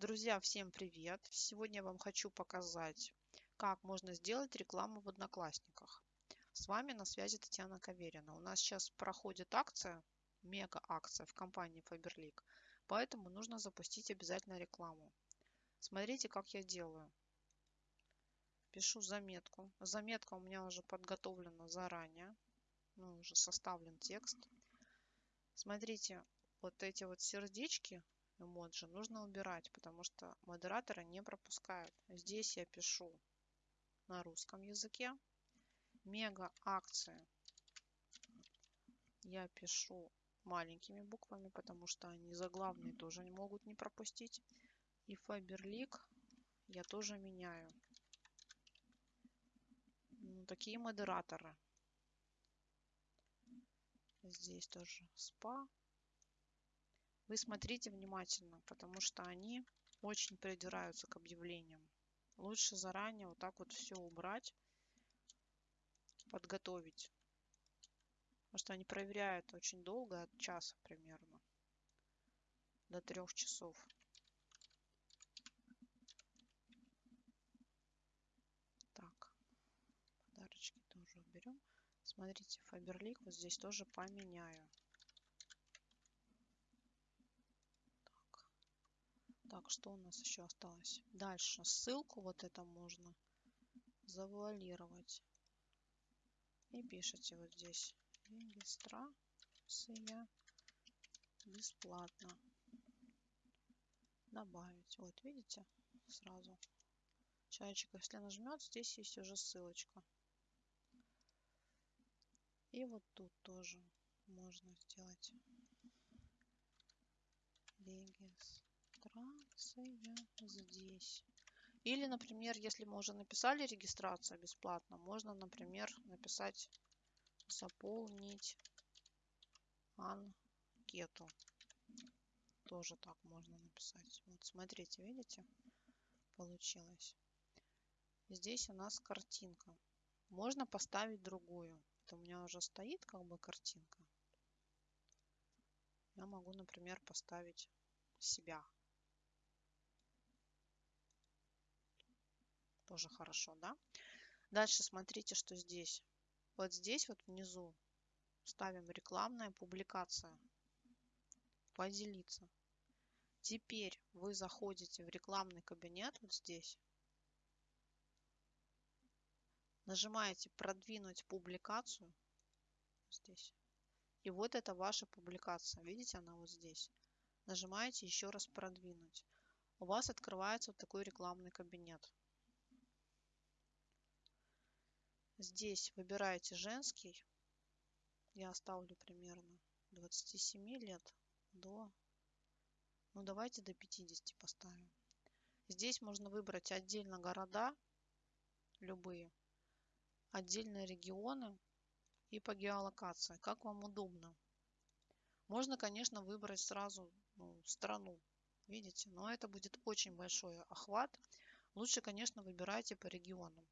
Друзья, всем привет! Сегодня я вам хочу показать, как можно сделать рекламу в Одноклассниках. С вами на связи Татьяна Каверина. У нас сейчас проходит акция, мега акция в компании Faberlic, поэтому нужно запустить обязательно рекламу. Смотрите, как я делаю. Пишу заметку. Заметка у меня уже подготовлена заранее. Ну, уже составлен текст. Смотрите, вот эти вот сердечки эмоджи нужно убирать, потому что модераторы не пропускают. Здесь я пишу на русском языке. Мега акции я пишу маленькими буквами, потому что они заглавные тоже не могут не пропустить. И Faberlic я тоже меняю. Ну, такие модераторы. Здесь тоже спа. Вы смотрите внимательно, потому что они очень придираются к объявлениям. Лучше заранее вот так вот все убрать, подготовить. Потому что они проверяют очень долго, от часа примерно, до трех часов. Так, подарочки тоже уберем. Смотрите, Фаберлик вот здесь тоже поменяю. Так, что у нас еще осталось? Дальше ссылку вот это можно завуалировать. И пишите вот здесь регистрация бесплатно. Добавить. Вот видите, сразу. Человечек, если нажмет, здесь есть уже ссылочка. И вот тут тоже можно сделать регистрацию регистрация здесь. Или, например, если мы уже написали регистрация бесплатно, можно, например, написать заполнить анкету. Тоже так можно написать. Вот смотрите, видите? Получилось. Здесь у нас картинка. Можно поставить другую. Это у меня уже стоит как бы картинка. Я могу, например, поставить себя. Тоже хорошо, да? Дальше смотрите, что здесь. Вот здесь вот внизу ставим рекламная публикация. Поделиться. Теперь вы заходите в рекламный кабинет вот здесь. Нажимаете продвинуть публикацию. Здесь. И вот это ваша публикация. Видите, она вот здесь. Нажимаете еще раз продвинуть. У вас открывается вот такой рекламный кабинет. Здесь выбираете женский. Я оставлю примерно 27 лет до... Ну, давайте до 50 поставим. Здесь можно выбрать отдельно города, любые, отдельно регионы и по геолокации, как вам удобно. Можно, конечно, выбрать сразу ну, страну, видите, но это будет очень большой охват. Лучше, конечно, выбирайте по регионам.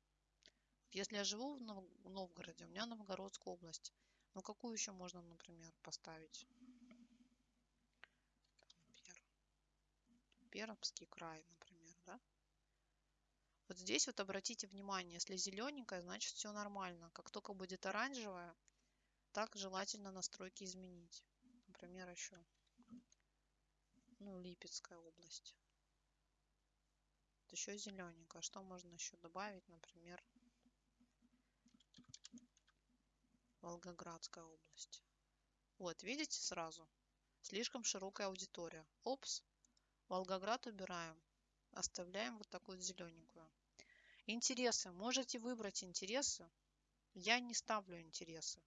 Если я живу в Новгороде, у меня Новгородская область. Ну, какую еще можно, например, поставить? Пер... Пермский край, например, да? Вот здесь вот обратите внимание, если зелененькая, значит все нормально. Как только будет оранжевая, так желательно настройки изменить. Например, еще ну, Липецкая область. Вот еще зелененькая. Что можно еще добавить, например, Волгоградская область. Вот, видите сразу? Слишком широкая аудитория. Опс. Волгоград убираем. Оставляем вот такую зелененькую. Интересы. Можете выбрать интересы. Я не ставлю интересы.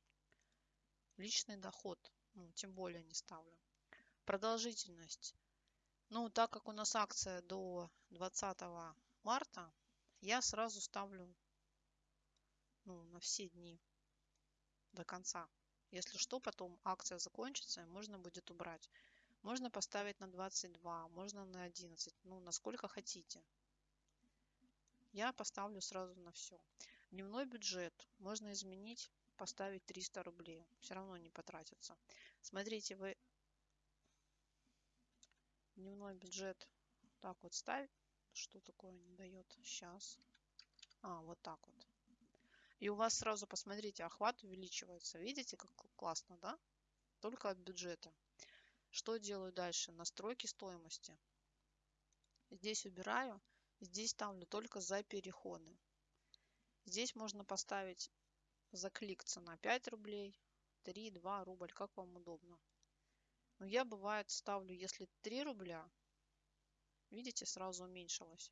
Личный доход. Ну, тем более не ставлю. Продолжительность. Ну, так как у нас акция до 20 марта, я сразу ставлю ну, на все дни до конца. Если что, потом акция закончится, можно будет убрать. Можно поставить на 22, можно на 11, ну, насколько хотите. Я поставлю сразу на все. Дневной бюджет можно изменить, поставить 300 рублей. Все равно не потратится. Смотрите, вы дневной бюджет Так вот ставить. Что такое не дает? Сейчас. А, вот так вот. И у вас сразу, посмотрите, охват увеличивается. Видите, как классно, да? Только от бюджета. Что делаю дальше? Настройки стоимости. Здесь убираю. Здесь ставлю только за переходы. Здесь можно поставить за клик цена 5 рублей, 3, 2 рубль, как вам удобно. Но я бывает ставлю, если 3 рубля, видите, сразу уменьшилось.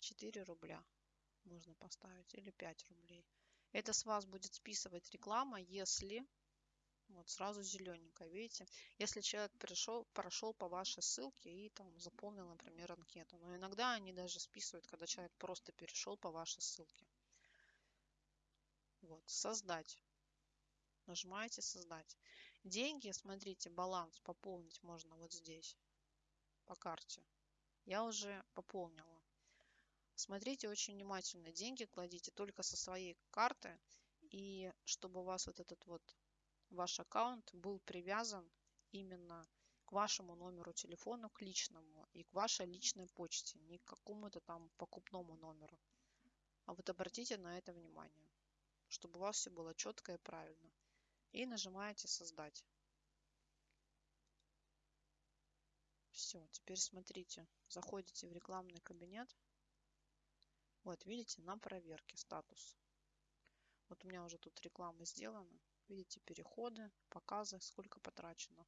4 рубля можно поставить или 5 рублей. Это с вас будет списывать реклама, если вот сразу зелененькая, видите? Если человек пришел, прошел по вашей ссылке и там заполнил, например, анкету. Но иногда они даже списывают, когда человек просто перешел по вашей ссылке. Вот, создать. Нажимаете создать. Деньги, смотрите, баланс пополнить можно вот здесь, по карте. Я уже пополнила. Смотрите очень внимательно. Деньги кладите только со своей карты. И чтобы у вас вот этот вот ваш аккаунт был привязан именно к вашему номеру телефона, к личному и к вашей личной почте, не к какому-то там покупному номеру. А вот обратите на это внимание, чтобы у вас все было четко и правильно. И нажимаете «Создать». Все, теперь смотрите, заходите в рекламный кабинет. Вот, видите, на проверке статус. Вот у меня уже тут реклама сделана. Видите, переходы, показы, сколько потрачено.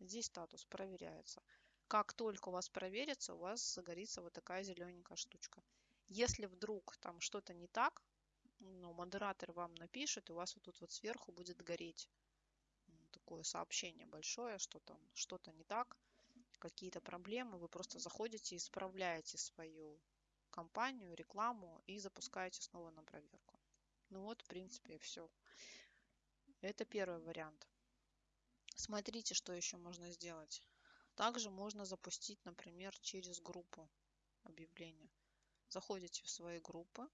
Здесь статус проверяется. Как только у вас проверится, у вас загорится вот такая зелененькая штучка. Если вдруг там что-то не так, ну, модератор вам напишет, и у вас вот тут вот сверху будет гореть такое сообщение большое, что там что-то не так, какие-то проблемы, вы просто заходите, исправляете свою компанию, рекламу и запускаете снова на проверку. Ну вот, в принципе, все. Это первый вариант. Смотрите, что еще можно сделать. Также можно запустить, например, через группу объявления. Заходите в свои группы,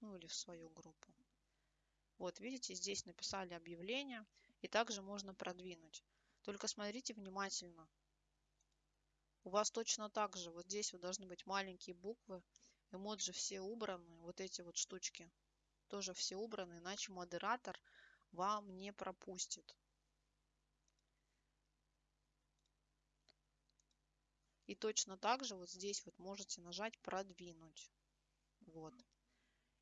ну или в свою группу. Вот, видите, здесь написали объявление, и также можно продвинуть. Только смотрите внимательно. У вас точно так же, вот здесь вот должны быть маленькие буквы, эмоджи все убраны, вот эти вот штучки тоже все убраны, иначе модератор вам не пропустит. И точно так же вот здесь вот можете нажать «Продвинуть». Вот.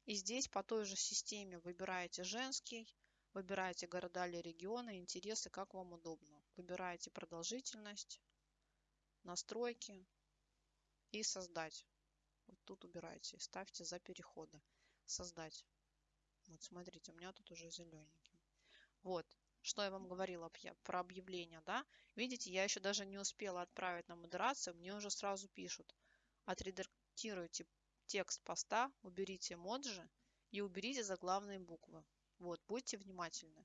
И здесь по той же системе выбираете женский, выбираете города или регионы, интересы, как вам удобно. Выбираете продолжительность, настройки и создать. Вот тут убираете, ставьте за переходы. Создать. Вот смотрите, у меня тут уже зелененький. Вот, что я вам говорила про объявление, да? Видите, я еще даже не успела отправить на модерацию, мне уже сразу пишут. Отредактируйте текст поста, уберите эмоджи и уберите заглавные буквы. Вот, будьте внимательны.